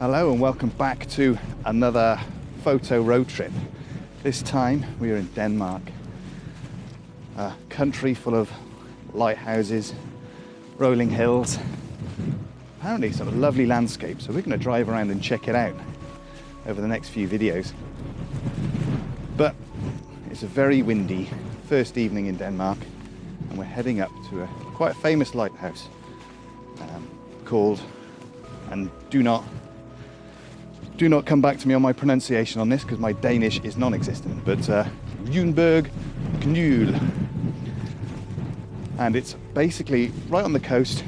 Hello and welcome back to another photo road trip. This time we are in Denmark, a country full of lighthouses, rolling hills, apparently sort of lovely landscape. So we're going to drive around and check it out over the next few videos. But it's a very windy first evening in Denmark and we're heading up to a quite famous lighthouse um, called, and do not do not come back to me on my pronunciation on this because my Danish is non-existent, but uh, Rubjerg Knude. And it's basically right on the coast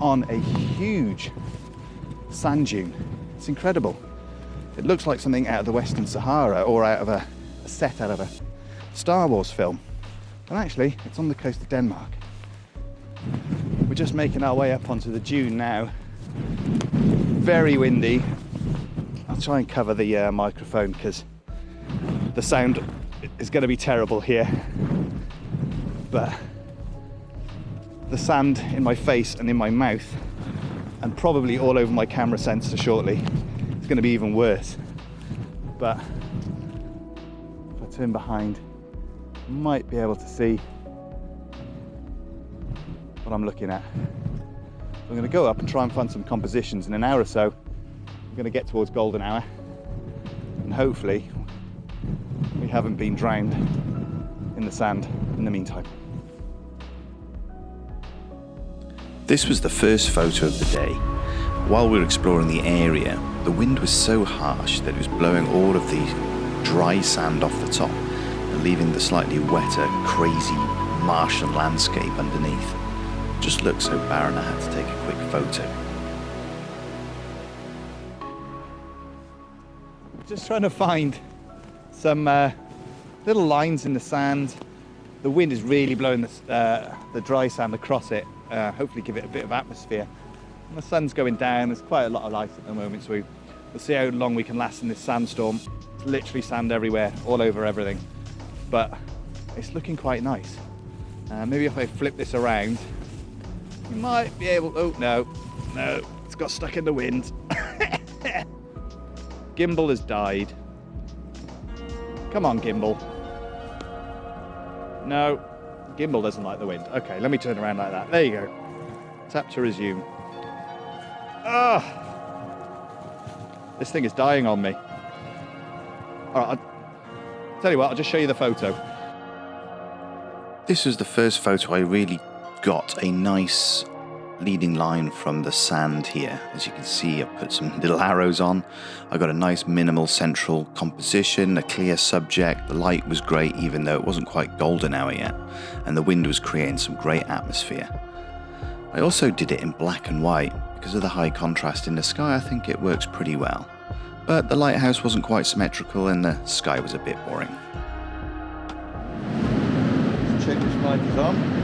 on a huge sand dune. It's incredible. It looks like something out of the Western Sahara or out of a, a set out of a Star Wars film. And actually, it's on the coast of Denmark. We're just making our way up onto the dune now. Very windy, I'll try and cover the uh, microphone because the sound is going to be terrible here. But the sand in my face and in my mouth and probably all over my camera sensor shortly is going to be even worse. But if I turn behind, I might be able to see what I'm looking at. I'm going to go up and try and find some compositions in an hour or so we're going to get towards golden hour and hopefully we haven't been drowned in the sand in the meantime. This was the first photo of the day. While we were exploring the area, the wind was so harsh that it was blowing all of the dry sand off the top and leaving the slightly wetter, crazy Martian landscape underneath. Just looked so barren I had to take a quick photo. Just trying to find some uh, little lines in the sand. The wind is really blowing the, uh, the dry sand across it, uh, hopefully give it a bit of atmosphere. And the sun's going down, there's quite a lot of light at the moment, so we, we'll see how long we can last in this sandstorm. It's literally sand everywhere, all over everything. But it's looking quite nice. Uh, maybe if I flip this around, you might be able, oh no, no, it's got stuck in the wind. Gimbal has died. Come on, Gimbal. No, Gimbal doesn't like the wind. Okay, let me turn around like that. There you go. Tap to resume. Ah! This thing is dying on me. All right, I'll tell you what, I'll just show you the photo. This was the first photo I really got a nice leading line from the sand here. As you can see, I've put some little arrows on. I got a nice minimal central composition, a clear subject. The light was great, even though it wasn't quite golden hour yet, and the wind was creating some great atmosphere. I also did it in black and white. Because of the high contrast in the sky, I think it works pretty well. But the lighthouse wasn't quite symmetrical and the sky was a bit boring. Check which light is on.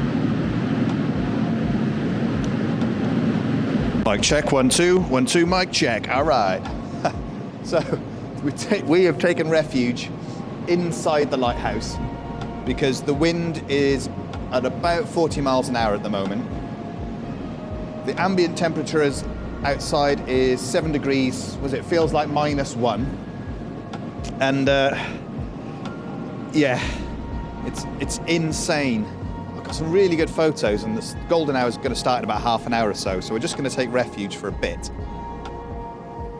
Mic check, one, two, one, two, mic check. All right. so we, we have taken refuge inside the lighthouse because the wind is at about 40 miles an hour at the moment. The ambient temperature is outside is seven degrees, was it feels like minus one. And uh, yeah, it's, it's insane some really good photos and the golden hour is going to start in about half an hour or so, so we're just going to take refuge for a bit.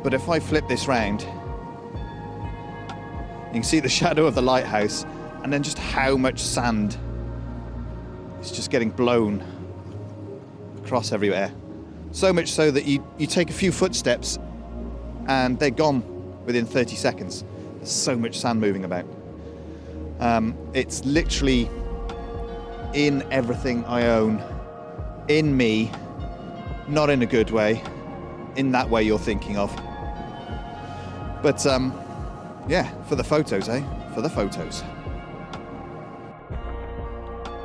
But if I flip this round, you can see the shadow of the lighthouse and then just how much sand is just getting blown across everywhere. So much so that you, you take a few footsteps and they're gone within 30 seconds. There's so much sand moving about. Um, it's literally in everything I own, in me, not in a good way, in that way you're thinking of. But um, yeah, for the photos, eh? For the photos.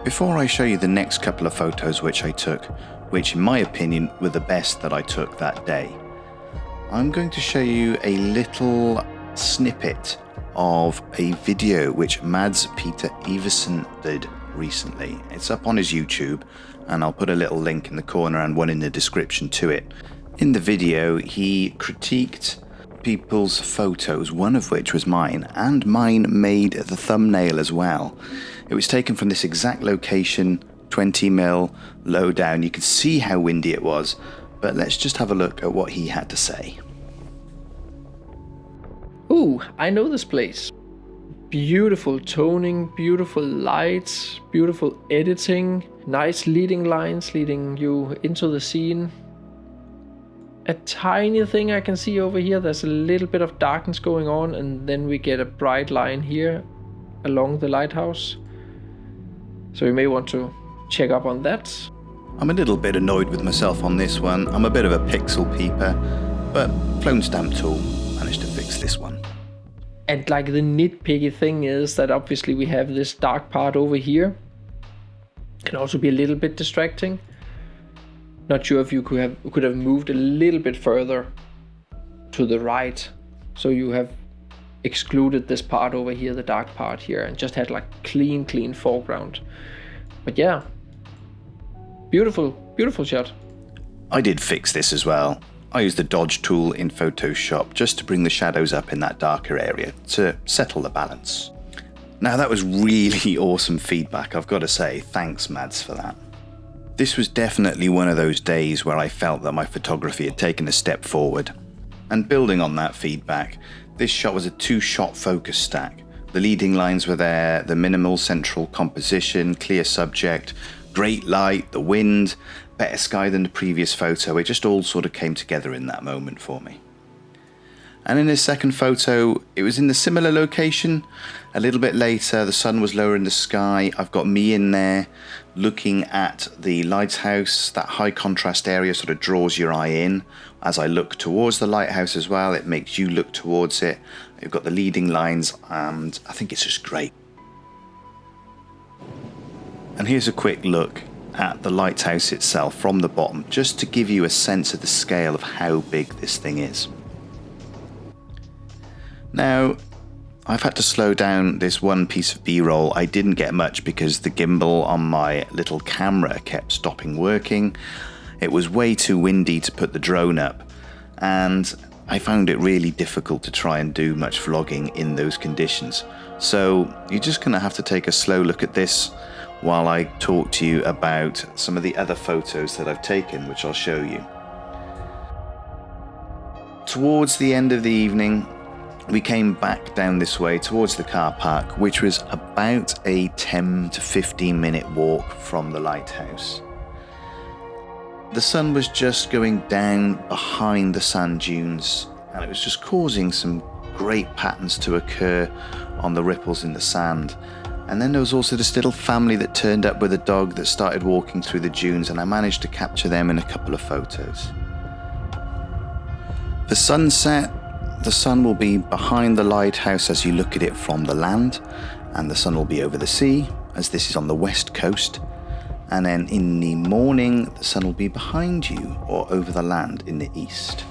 Before I show you the next couple of photos which I took, which in my opinion were the best that I took that day, I'm going to show you a little snippet of a video which Mads Peter Iversen did recently. It's up on his YouTube, and I'll put a little link in the corner and one in the description to it. In the video, he critiqued people's photos, one of which was mine, and mine made the thumbnail as well. It was taken from this exact location, 20 mil, low down. You could see how windy it was, but let's just have a look at what he had to say. Ooh, I know this place. Beautiful toning, beautiful lights, beautiful editing, nice leading lines leading you into the scene a tiny thing I can see over here. There's a little bit of darkness going on and then we get a bright line here along the lighthouse. So you may want to check up on that. I'm a little bit annoyed with myself on this one. I'm a bit of a pixel peeper, but Clone Stamp Tool managed to fix this one. And like the nitpicky thing is that obviously we have this dark part over here. Can also be a little bit distracting. Not sure if you could have could have moved a little bit further to the right, so you have excluded this part over here, the dark part here, and just had like clean, clean foreground. But yeah, beautiful, beautiful shot. I did fix this as well. I used the dodge tool in Photoshop just to bring the shadows up in that darker area to settle the balance. Now that was really awesome feedback, I've got to say. Thanks, Mads, for that. This was definitely one of those days where I felt that my photography had taken a step forward. And building on that feedback, this shot was a two shot focus stack. The leading lines were there, the minimal central composition, clear subject, great light, the wind, better sky than the previous photo. It just all sort of came together in that moment for me. And in his second photo, it was in the similar location. A little bit later, the sun was lower in the sky. I've got me in there looking at the lighthouse. That high contrast area sort of draws your eye in. As I look towards the lighthouse as well, it makes you look towards it. You've got the leading lines, and I think it's just great. And here's a quick look at the lighthouse itself from the bottom, just to give you a sense of the scale of how big this thing is. Now, I've had to slow down this one piece of b-roll. I didn't get much because the gimbal on my little camera kept stopping working. It was way too windy to put the drone up and I found it really difficult to try and do much vlogging in those conditions. So you're just going to have to take a slow look at this while I talk to you about some of the other photos that I've taken, which I'll show you. Towards the end of the evening, we came back down this way towards the car park, which was about a 10 to 15 minute walk from the lighthouse. The sun was just going down behind the sand dunes, and it was just causing some great patterns to occur on the ripples in the sand. And then there was also this little family that turned up with a dog that started walking through the dunes, and I managed to capture them in a couple of photos. The sunset the sun will be behind the lighthouse as you look at it from the land, and the sun will be over the sea, as this is on the west coast. And then in the morning, the sun will be behind you or over the land in the east.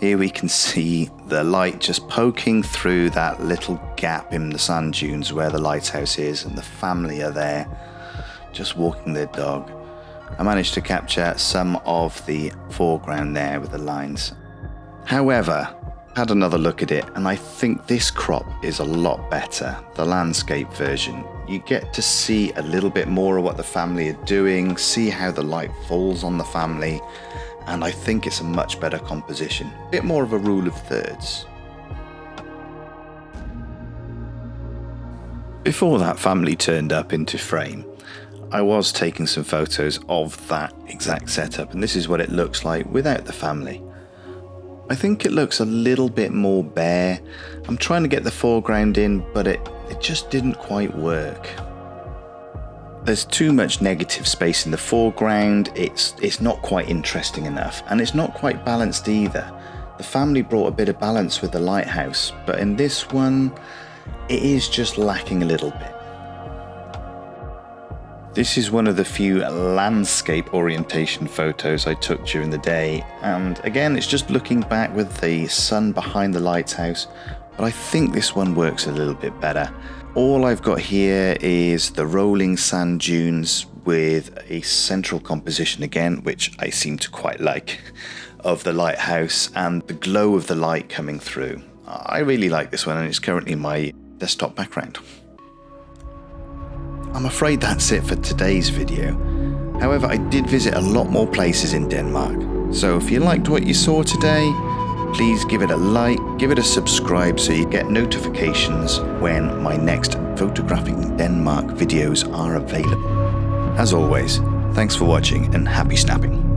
Here we can see the light just poking through that little gap in the sand dunes where the lighthouse is, and the family are there just walking their dog. I managed to capture some of the foreground there with the lines However, had another look at it and I think this crop is a lot better, the landscape version. You get to see a little bit more of what the family are doing, see how the light falls on the family, and I think it's a much better composition. A bit more of a rule of thirds. Before that family turned up into frame, I was taking some photos of that exact setup and this is what it looks like without the family. I think it looks a little bit more bare. I'm trying to get the foreground in, but it, it just didn't quite work. There's too much negative space in the foreground, it's, it's not quite interesting enough, and it's not quite balanced either. The family brought a bit of balance with the lighthouse, but in this one, it is just lacking a little bit. This is one of the few landscape orientation photos I took during the day and again it's just looking back with the sun behind the lighthouse but I think this one works a little bit better. All I've got here is the rolling sand dunes with a central composition again, which I seem to quite like, of the lighthouse and the glow of the light coming through. I really like this one and it's currently my desktop background. I'm afraid that's it for today's video. However, I did visit a lot more places in Denmark. So if you liked what you saw today, please give it a like, give it a subscribe so you get notifications when my next Photographing Denmark videos are available. As always, thanks for watching and happy snapping.